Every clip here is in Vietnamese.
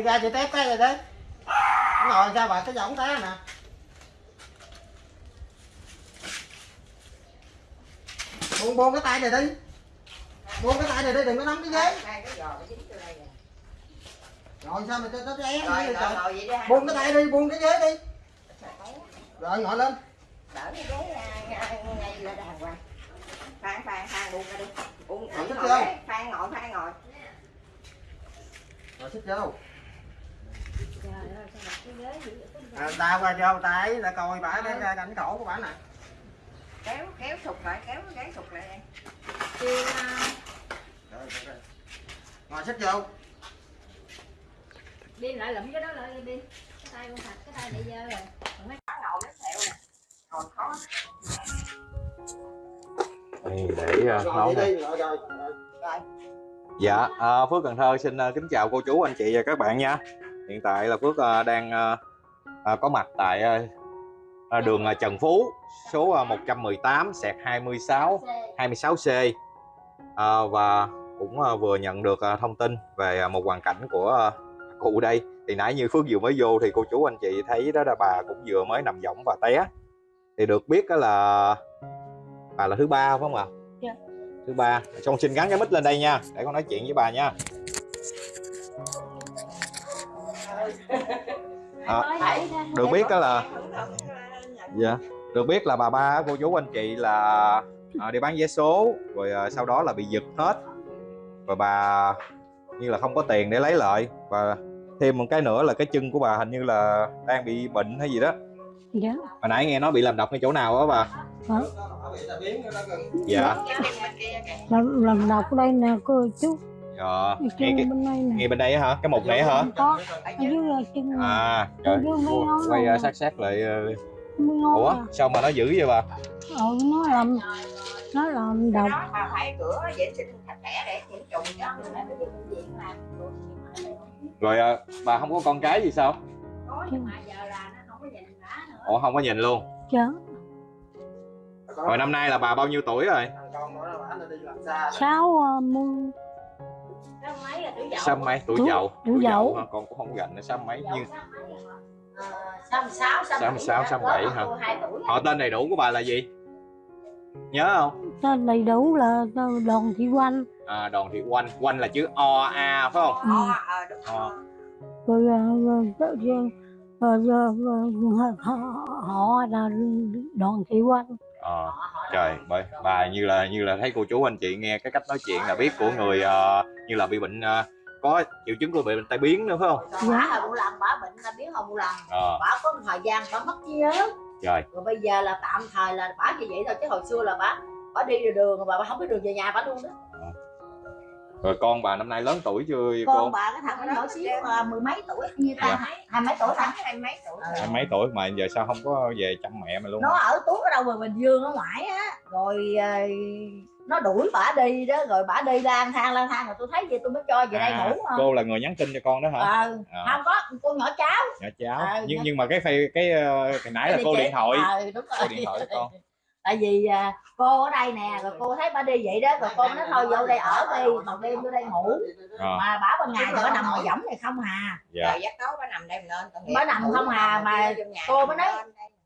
đi ra chị tép cái rồi đi ngồi sao bà cái giọng té nè. Buông buông cái tay này đi. Buông cái tay này đi đừng có nắm cái ghế. Nè. rồi sao mà cho nó té Rồi, buông cái tay đi buông cái ghế đi. Rồi ngồi lên. Đỡ cái ghế à, ngay ngay lên đàng hoàng. Phan, Phan, Phan buông ra đi. Buông, ngồi đấy. Phan ngồi, Phan ngồi. rồi xích vô Trời ơi, sao đặt cái ghế dữ vậy? À, ta qua vô ta ấy là coi bả cái cái cảnh cổ của bả nè Kéo, kéo sụt lại, kéo cái sụt lại đây. À, ngồi xích vô đi lại lụm cái đó lại đi cái tay con thật cái tay này dơ rồi Còn mấy Nó ngồi nó xẹo nè. Ngồi khó. Đây, để rồi nấu đi nè. Dạ, à, Phước Cần Thơ xin ờ, kính chào cô chú, anh chị và các bạn nha. Hiện tại là Phước ờ, đang ờ, ờ, có mặt tại đường Trần Phú, số ờ, 118 sẹt 26 26C Ờ, và cũng vừa nhận được thông tin về một hoàn cảnh của cụ đây. Thì nãy như Phước vừa mới vô thì cô chú anh chị thấy đó là bà cũng vừa mới nằm võng và té. Thì được biết đó là bà là thứ ba phải không ạ? Dạ. Thứ ba. Con xin gắn cái mic lên đây nha, để con nói chuyện với bà nha. À, được biết đó là dạ được biết là bà ba cô chú anh chị là à, đi bán vé số rồi à, sau đó là bị giật hết. Và bà như là không có tiền để lấy lại. Và thêm một cái nữa là cái chân của bà hình như là đang bị bệnh hay gì đó. Dạ. Hồi nãy nghe nói bị làm độc ngay chỗ nào đó bà? Hả? Bả bị tai biến nó gần. Dạ. Làm làm đọc ở đây nè cô chú dạ nghe, trên cái, bên đây nè. nghe bên đây á hả? Cái mục này á hả? Có ở dưới là chân à trời quay này nè. sát sát lại ờ, ủa à. sao mà nó dữ vậy bà? Ừ nó làm nó làm độc Đó mà phải cửa vệ sinh sạch sẽ để nhiễm trùng chứ. Lại phải đi bệnh viện làm rồi, nhưng mà rồi à, bà không có con cái gì sao? Có nhưng mà giờ là nó không có nhìn bả nữa. Ủa không có nhìn luôn. Chớ rồi năm nay là bà bao nhiêu tuổi rồi? Sáu ờ, mươi Sao mấy là tuổi dậu sáu mấy tuổi dậu tuổi dậu. hả? con cũng không gành nữa sáu mấy nhưng sáu mấy à? Ờ, 66, 66, 67 hả? 2 tuổi. họ tên đầy đủ của bà là gì nhớ không tên đầy đủ là tên đoàn thị quanh à, đoàn thị oanh oanh là chữ o a phải không Ờ, ờ, đúng Ờ. rồi. Ờ, họ họ là đoàn thị quanh Ờ, trời bởi bà như là như là thấy cô chú anh chị nghe cái cách nói chuyện là biết của người ờ, như là bị bệnh ờ, có triệu chứng của bị bệnh tai biến nữa phải không? Bả hồi một lần bả bệnh là biến hồi một lần ờ. Bả có một thời gian bả mất trí nhớ. Trời. Rồi bây giờ là tạm thời là bả như vậy thôi chứ hồi xưa là bả bả đi đường đường mà bả không biết đường về nhà bả luôn đó rồi con bà năm nay lớn tuổi chưa con cô? bà cái thằng nó nhỏ xíu à, mười mấy tuổi như ta Dạ. hai, hai mấy tuổi ta? Hai mấy tuổi. Hai mấy tuổi mà giờ sao không có về chăm mẹ mày luôn nó ở tuốt ở đâu mà bình dương ở ngoài á. Rồi ờ, nó đuổi bả đi đó rồi bả đi lang thang lang thang rồi tôi thấy vậy tôi mới cho về đây À, ngủ không cô là người nhắn tin cho con đó hả? Ờ À. không có cô nhỏ cháu. Dạ cháu. À, nhưng nhưng mà cái phay cái ờ, hồi nãy là Cái cô điện thoại. Ờ đúng rồi cô điện thoại cho con tại vì à, cô ở đây nè rồi cô thấy bà đi vậy đó rồi cô nói thôi vô đây ở đi bằng đêm vô đây ngủ. Ờ, mà bả ban ngày thì bả nằm ngoài võng này không hà dạ. Rồi dắt tối bà nằm đây mình lên Bà nằm không à, mà cô mới nói-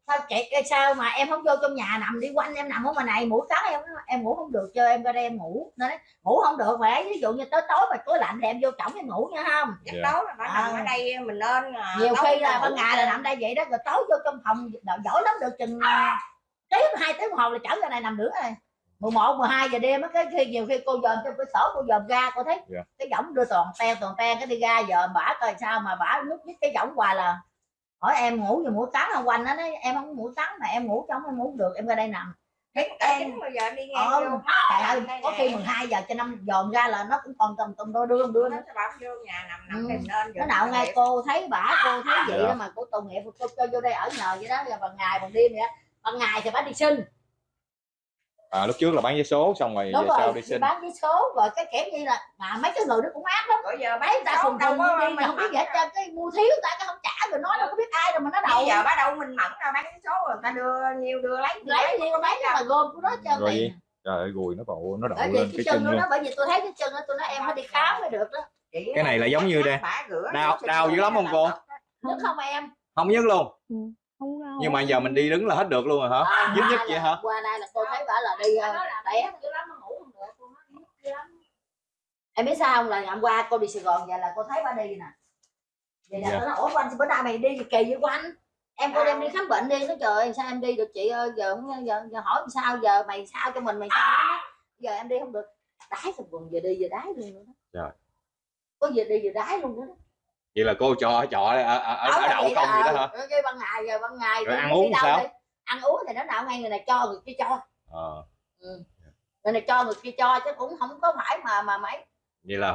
sao chị sao mà em không vô trong nhà nằm đi quanh em nằm ở ngoài này mũi cắn em em ngủ không được cho em ra đây em ngủ. Nó nói ngủ không được phải ví dụ như tới tối mà tối lạnh thì em vô chổng em ngủ nha không? Dắt Dạ. tối là bà nằm À. ở đây mình lên à, nhiều khi là ban ngày là nằm đây vậy đó rồi tối vô trong phòng giỏi lắm được chừng à, tiếng hai tiếng hồ là chở ra này nằm nữa rồi 11, 12 giờ đêm á cái khi nhiều khi cô dòm trong cái sổ cô dòm ra cô thấy Dạ. cái võng đưa toàn ten toàn ten cái đi ra dòm bả coi sao mà bả nút với cái võng hoài là hỏi em ngủ gì mũi cắn không quanh nó nói em không có mũi cắn mà em ngủ trong em ngủ được em ra đây nằm cả chín bây giờ đi ngang ờ, vô trời ơi có khi 12 giờ cho năm dòm ra là nó cũng còn tầm tầm đôi đưa đưa nó bảo vô nhà nằm nằm Ừ. lên nó nào ngay cô thấy bả cô thấy vậy Dạ. đó mà cô tội nghiệp cô cho vô đây ở nhờ vậy đó rồi bằng ngày bằng đêm vậy đó. Ban ngày thì bả đi sinh à, lúc trước là bán vé số xong rồi đúng về rồi sau đi xin. bán vé số rồi cái kiểu như là mà mấy cái người đó cũng ác lắm. Bây giờ mấy ta cùng đâu có đi mình mà không biết gì hết trơn cái mua thiếu ta cái không trả rồi nói đâu có biết ai rồi mà nó đầu Bây giờ bắt đầu mình mẫn ra bán cái số rồi người ta đưa nhiều đưa lấy lấy nhiều mấy cái mà gom của nó trơn Rồi trời ơi gùi nó bộ nó đậu bởi lên cái cái chân chân nó bởi vì tôi thấy cái chân đó tôi nói em phải đi khám mới được đó. Chị Cái này là giống như đây. Đau- sinh đau dữ lắm không cô? Nhức không em? Không nhức luôn không đau nhưng mà giờ mình đi đứng là hết được luôn rồi hả? À, nhức nhức qua vậy là- hả? Qua đây là cô thấy bà là đi ờ, tẻ em dữ lắm nó ngủ không được cô nói nhức dữ lắm. Em biết sao không? Là ngày hôm qua cô đi Sài Gòn vậy là cô thấy bà đi nè. Vậy là Dạ. nó nói ủa anh bữa nay mày đi gì kỳ vậy của anh? Em cô đem đi khám bệnh đi. Nó trời ơi, sao em đi được chị ơi? Giờ không- giờ, giờ hỏi làm sao? Giờ mày sao cho mình mày sao đó. giờ em đi không được. Đái thằng quần giờ đi giờ đái luôn nữa đó. Trời. có giờ đi giờ đái luôn nữa đó. Vậy là cô cho trọ ở, ở, ở, ở Ở đậu không vậy đó hả? ờ, cái ban ngày giờ ban ngày Rồi ăn uống sao? đi? ăn uống thì nó nào ngay người này cho người kia cho. Ờ. Người này cho người kia cho chứ cũng không có phải mà mà mấy. Vậy là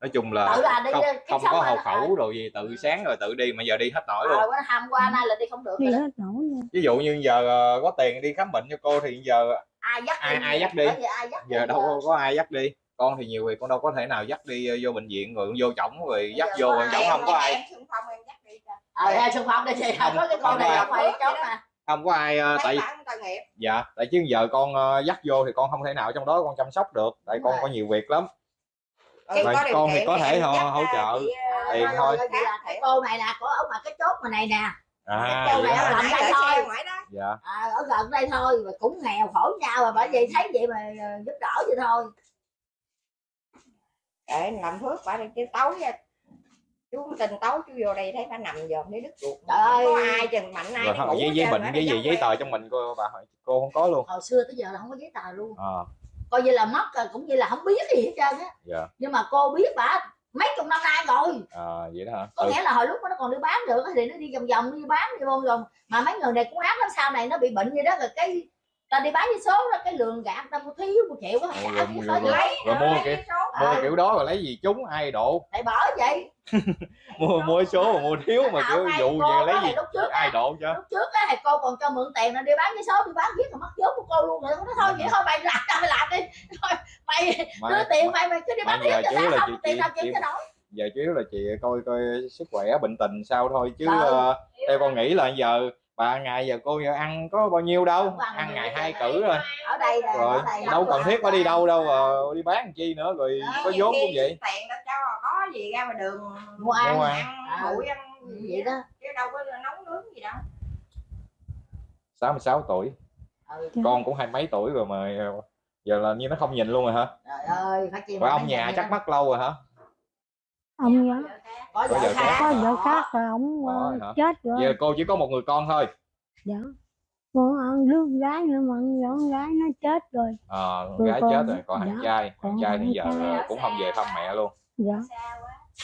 nói chung là tự là đi không, không có hộ khẩu rồi gì tự sáng rồi tự đi mà giờ đi hết nổi luôn. Bữa hôm qua nay là đi không được đi rồi hết nổi luôn. Ví dụ như giờ ờ, có tiền đi khám bệnh cho cô thì giờ ai dắt Ai- đi ai dắt đi? Vì ai dắt giờ đâu có, có ai dắt đi con thì nhiều người con đâu có thể nào dắt đi ờ, vô bệnh viện rồi vô chổng rồi dắt vô chổng không có ai Em xung phong em dắt đi cho. ờ xung phong đi chị Không, có cái con không này ai. không phải chốt nè không có ai ờ, Mấy tại dạ tại chứ giờ con ờ, dắt vô thì con không thể nào trong đó con chăm sóc được tại con có nhiều việc lắm Vậy con thì có thể em hỗ- hỗ trợ ờ, tiền Rồi, thôi. là cái cô này nè có ở ngoài cái chốt mà này nè à Cô này hả? ở gần đây thôi xe ngoài đó. dạ à, ở gần đây thôi mà cũng nghèo khổ nhau mà bởi vì thấy vậy mà ờ, giúp đỡ vậy thôi để làm phước bà đi chứ tối nha chú tình tối chú vô đây thấy bà nằm dòm thấy đứt ruột Trời ơi. có ai chừng mạnh ai rồi đi không, ngủ giấy giấy bệnh đi gì giấy tờ trong mình cô bà hỏi- cô không có luôn. Hồi xưa tới giờ là không có giấy tờ luôn. À coi như là mất rồi cũng như là không biết gì hết trơn á. Dạ. Nhưng mà cô biết bà mấy chục năm nay rồi. À vậy đó hả? Có ừ. nghĩa là hồi lúc mà nó còn đi bán được thì nó đi vòng vòng đi bán đi vô vòng. Mà mấy người này cũng ác lắm sau này nó bị bệnh gì đó rồi cái ta đi bán với số đó cái lượng gạt ta mua thiếu một triệu quá. Ồ, trả rồi- cái rồi- số rồi- lấy rồi mua cái số. mua kiểu đó rồi lấy gì trúng ai độ tại bỏ vậy. Mua mua số mà mua thiếu mà kiểu dụ vậy lấy gì lúc trước ai độ cho. lúc trước á thì cô còn cho mượn tiền là đi bán với số đi bán viết là mất vốn của cô luôn rồi. Nó thôi vậy thôi mày làm tao mày làm đi. Thôi mày đưa tiền mày mày cứ đi bán giờ cho tao không chị- tiền tao kiếm cho nổi giờ chủ yếu là chị coi coi sức khỏe bệnh tình sao thôi chứ ờ, theo con nghĩ là giờ bà ngày giờ cô giờ ăn có bao nhiêu đâu? Ăn ngày hai cử rồi. Ở đây là rồi ở đây đâu cần rồi. thiết phải đi đâu đâu ờ, đi bán chi nữa rồi có Nhiều vốn khi cũng vậy. tiền đâu cho có gì ra ngoài đường mua ăn. Mua ăn. Ờ. bụi ăn vậy đó. chứ đâu có nấu nướng gì đâu. 66 tuổi. Ừ. con cũng hai mấy tuổi rồi mà ờ, giờ là như nó không nhìn luôn rồi hả? Trời ơi phải rồi ông nhà chắc mất lâu rồi hả? Ông nhá có Có vợ vợ khác. có vợ khác rồi ông hả? chết rồi. Giờ cô chỉ có một người con thôi. Dạ. Con ăn đứa gái nữa mà con gái nó chết rồi. Ờ gái con- chết rồi còn thằng dạ, trai. Thằng trai thì giờ trai. cũng không về thăm mẹ luôn. Dạ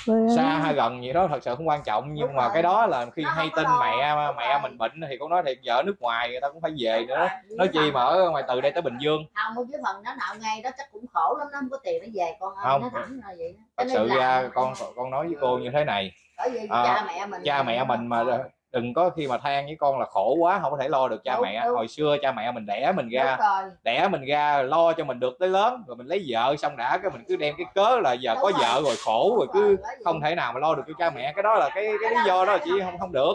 rồi xa hay gần gì đó thật sự không quan trọng nhưng Đúng mà rồi. cái đó là khi Nó hay có tin mẹ Đúng mẹ rồi. mình bệnh thì con nói thiệt ở nước ngoài người ta cũng phải về nữa nói chi mà ở ngoài từ đây tới bình dương không với phần nó nạo ngay đó chắc cũng khổ lắm nó không có tiền nó về con ơi Không. nó thẳng là vậy đó. thật sự ra con con nói với cô như thế này bởi vì à, cha mẹ mình cha mẹ mình mà đừng có khi mà than với con là khổ quá không có thể lo được cha Đúng, mẹ. đúng. hồi xưa cha mẹ mình đẻ mình ra rồi. đẻ mình ra lo cho mình được tới lớn rồi mình lấy vợ xong đã cái mình cứ đem cái cớ là giờ Đúng có rồi. vợ rồi khổ rồi Đúng cứ bởi vì- không thể nào mà lo được cho cha mẹ. Cái đó là cái cái lý do đó chỉ không không được.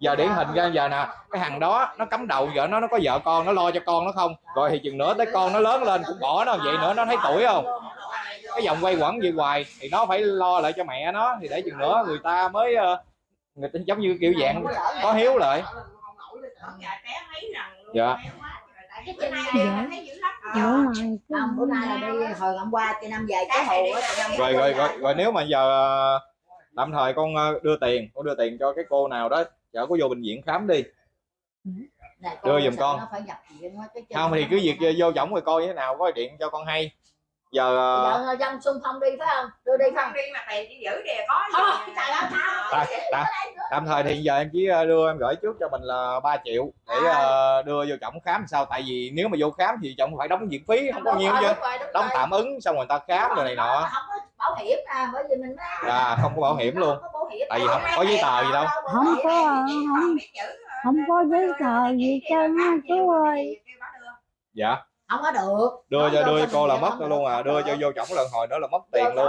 Giờ điển hình ra giờ nè cái thằng đó nó cắm đầu vợ nó nó có vợ con nó lo cho con nó không? Rồi thì chừng nữa tới con nó lớn lên cũng bỏ nó vậy nữa nó thấy tuổi không? Cái vòng quay quẩn vậy hoài thì nó phải lo lại cho mẹ nó thì để chừng nữa người ta mới ờ, người ta giống như kiểu dạng có hiếu lại. Dạ. cái chân này Dạ. thấy dữ lắm. Bữa Ờ. bữa nay là đi hồi hôm qua chị năm về cái hồ rồi rồi rồi, rồi nếu mà giờ ờ, tạm thời con ờ, đưa tiền con đưa tiền cho cái cô nào đó chở cô vô bệnh viện khám đi. Đưa giùm con. không thì cứ việc vô chổng rồi coi như thế nào có điện cho con hay giờ ờ, giờ dân xung phong đi phải không? Đưa đi không? Đi mà tiền chỉ giữ đi có Thôi, gì trời ơi, tao- Ta- ta- tạm thời thì giờ em chỉ ờ, đưa em gửi trước cho mình là 3 triệu để ờ, đưa vô chổng khám sao? Tại vì nếu mà vô khám thì chổng phải đóng viện phí không có Đúng nhiêu chứ. đóng tạm ứng xong rồi người ta khám rồi này nọ. Không có bảo hiểm à bởi vì mình à không có bảo hiểm luôn. Tại vì không có giấy tờ gì đâu. Không có không không có giấy tờ gì trơn á chú ơi. dạ không có được. Đưa cho đưa cô là mất luôn à. đưa cho vô chổng lần hồi nữa là mất tiền luôn.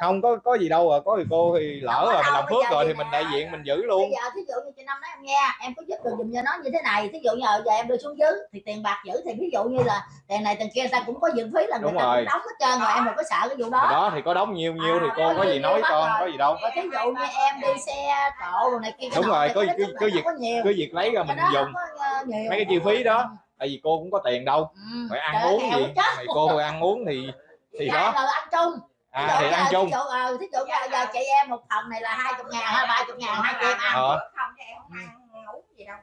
không có có gì đâu à. Có thì cô thì lỡ rồi mình làm phước rồi thì thì mình đại diện mình giữ luôn. Bây giờ thí dụ như chị năm nói em nghe em có giúp được giùm cho nó như thế này. Thí dụ như giờ em đưa xuống dưới thì tiền bạc giữ thì ví dụ như là tiền này tiền kia ta cũng có dựng phí là người Đúng ta rồi. cũng đóng hết trơn rồi em đừng có sợ cái vụ đó. Đó thì có đóng nhiêu nhiêu thì À, cô có gì nói con có gì đâu. Thí dụ như em đi xe cộ rồi này kia Đúng rồi, thì có- cứ- việc- có việc lấy ra mình dùng mấy cái chi phí đó tại vì cô cũng có tiền đâu. Ừ. phải ăn uống gì? mày cô phải ăn uống thì thì Dạ, đó. rồi ăn chung. À thì ăn chung thí dụ, ờ, thí dụ giờ, giờ chị em một phần này là hai chục ngàn hay ba chục ngàn hai chị em ăn Ờ. không em không ăn uống gì đâu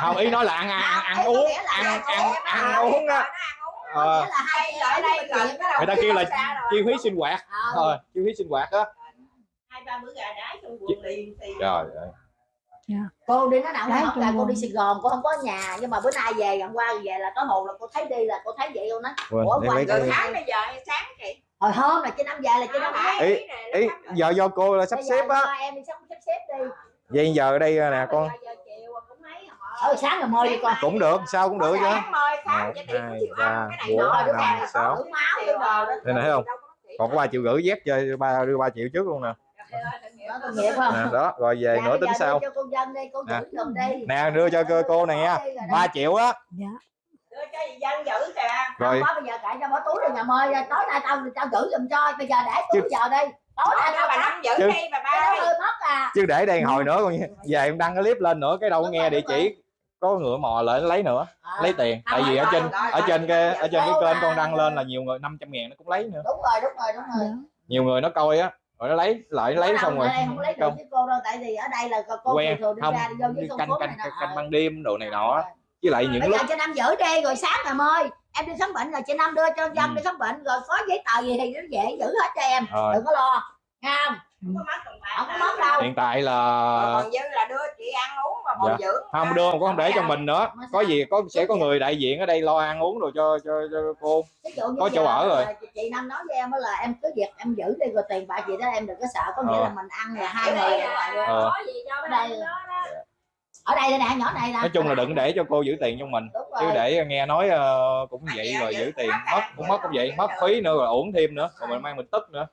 không? Ý nói là ăn ăn ăn, uống ăn ăn ăn uống, ăn ăn uống á Ờ, hai Người ta kêu là chi phí sinh hoạt. Ờ, thôi chi phí sinh hoạt á. Hai ba bữa gà đá trong quần liền thì trời ơi cô đi nó nào Đấy, trong là cô đi Sài Gòn cô không có nhà nhưng mà bữa nay về gần qua về là có hồn là cô thấy đi là cô thấy vậy luôn á. Ủa, rồi cái- sáng bây giờ hay sáng chị hồi hôm là chị năm về là chị năm thấy Ý- ý giờ do cô là sắp xếp á. em đi sắp xếp đi. Vậy giờ ở đây nè con. giờ chiều cũng mấy ờ sáng rồi mời đi con. Cũng được sao cũng được chứ. sáng mời sáng Một, hai, chiều ba, ăn cái này bốn, nữa năm, sáu. đây này thấy không? còn có ba triệu rưỡi dép cho ba đưa ba triệu trước luôn nè nghiệp không? Nè đó rồi về Dạ, nữa tính đưa cho cô dân đi cô Nè. giữ giùm đi nè đưa cho cô, cô này nha. Ba triệu á. Dạ. Đưa cho dân giữ kìa. Rồi. Không bây giờ cãi cho bỏ túi rồi nhà mời. Tối nay tao tao giữ giùm cho. Bây giờ để túi giờ đi. Tối nay tao bà năm giữ Chứ- đi bà ba hơi mất à. Chứ để đây hồi nữa con về em đăng cái clip lên nữa cái đâu Đúng nghe rồi, địa chỉ có ngựa mò lại lấy nữa Ờ, lấy tiền. Tại vì ở trên ở trên cái ở trên cái kênh con đăng lên là nhiều người 500 ngàn nó cũng lấy nữa. Đúng rồi đúng rồi đúng rồi. Nhiều người nó coi á rồi nó lấy lại lấy Ở xong rồi. ở đây không lấy được Không. với cô đâu tại vì ở đây là cô Quen, thường đi không, ra đi vô với canh canh canh, canh ban đêm đồ này nọ. Với lại những bây lúc giờ chị năm giữ đi rồi sáng rồi mời em đi khám bệnh là chị năm đưa cho dân Ừ. đi khám bệnh rồi có giấy tờ gì thì nó dễ giữ hết cho em Rồi. đừng có lo nghe không? Không có mất đồng bạc không có mất đâu. Hiện tại là còn dư là đưa chị ăn uống bồi Dạ. dưỡng. Không đưa cũng không để cho mình nữa. Có gì có sẽ có người đại diện ở đây lo ăn uống rồi cho cho, cho cô. Có chỗ ở rồi. chị năm nói với em là em cứ việc em giữ đi rồi tiền bạc gì đó em đừng có sợ. Có nghĩa Ờ. là mình ăn là hai người đây vậy. Ờ. có gì cho Ở cái đây- đây đó đó. Ở đây đây nè nhỏ này nè. Nói chung là đừng để cho cô giữ tiền cho mình. Chứ để nghe nói ờ, cũng vậy rồi giữ tiền mất cũng mất cũng vậy mất phí nữa rồi uổng thêm nữa. Rồi mình mang mình tức nữa.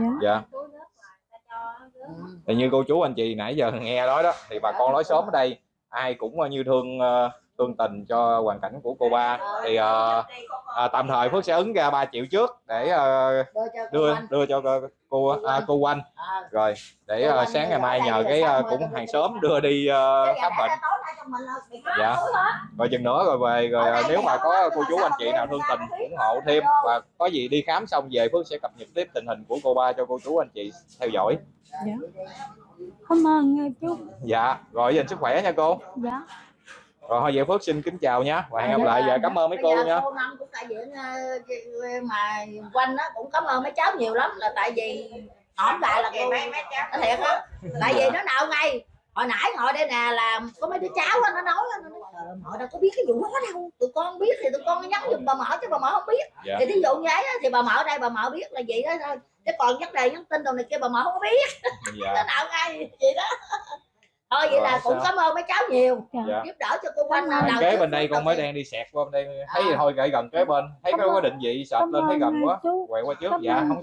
À. dạ thì như cô chú anh chị nãy giờ nghe nói đó thì bà con nói sớm ở đây ai cũng ờ, như thương tương thương tình cho hoàn cảnh của cô ba. Thì uh, à, tạm thời Phước sẽ ứng ra 3 triệu trước để uh, đưa đưa cho cô cô, à, cô Oanh rồi để uh, sáng ngày mai nhờ cái uh, cũng hàng xóm đưa đi uh, khám bệnh. Dạ. rồi chừng nữa rồi về rồi ờ, đây nếu mà có cô chú anh chị nào thương tình ủng hộ thêm và có gì đi khám xong về Phước sẽ cập nhật tiếp tình hình của cô ba cho cô chú anh chị theo dõi. Cảm ơn nghe chú. Dạ rồi dành sức khỏe nha cô. Dạ. Rồi thôi vậy Phước xin kính chào nha. Và hẹn gặp lại và cảm ơn mấy cô nha. cô năm cũng đại diện ờ, mà quanh đó cũng cảm ơn mấy cháu nhiều lắm là tại vì hỏi lại là cô. Mấy mấy cháu. Thiệt á tại vì nó nào ngay hồi nãy ngồi đây nè là có mấy đứa cháu á nó nói nó nói "Trời họ đâu có biết cái vụ đó đâu tụi con biết thì tụi con nhắn giùm bà mợ chứ bà mợ không biết. Dạ. Thì thí dụ như ấy thì bà mợ đây bà mợ biết là vậy đó thôi. Chứ còn vấn đề nhắn tin đồ này kia bà mợ không biết. Nó dạ nào ngay vậy đó thôi vậy Rồi, là cũng sao? cảm ơn mấy cháu nhiều. Dạ. Giúp đỡ cho cô quanh đầu kế bên đây con mới đang đi xẹt qua bên đây thấy À. thôi gậy gần kế bên. Thấy Cảm có có định vị cảm lên thấy gần nghe quá. quẹo qua trước. Dạ không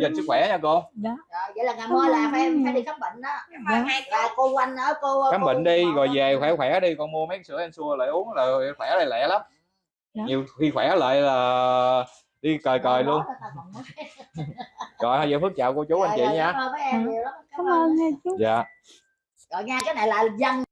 dành sức khỏe nha cô. Dạ. Vậy là ngày mai là phải phải đi khám bệnh đó. Dạ. Là cô quanh ở cô khám bệnh đi rồi về khỏe khỏe đi. Con mua mấy sữa ensure lại uống là khỏe lại lẹ lắm. Dạ. nhiều khi khỏe lại là đi cời cời luôn. rồi giờ phước chào cô chú anh chị nha. Cảm ơn mấy em nhiều lắm. Cảm ơn nghe chú. Dạ rồi nha cái này là dân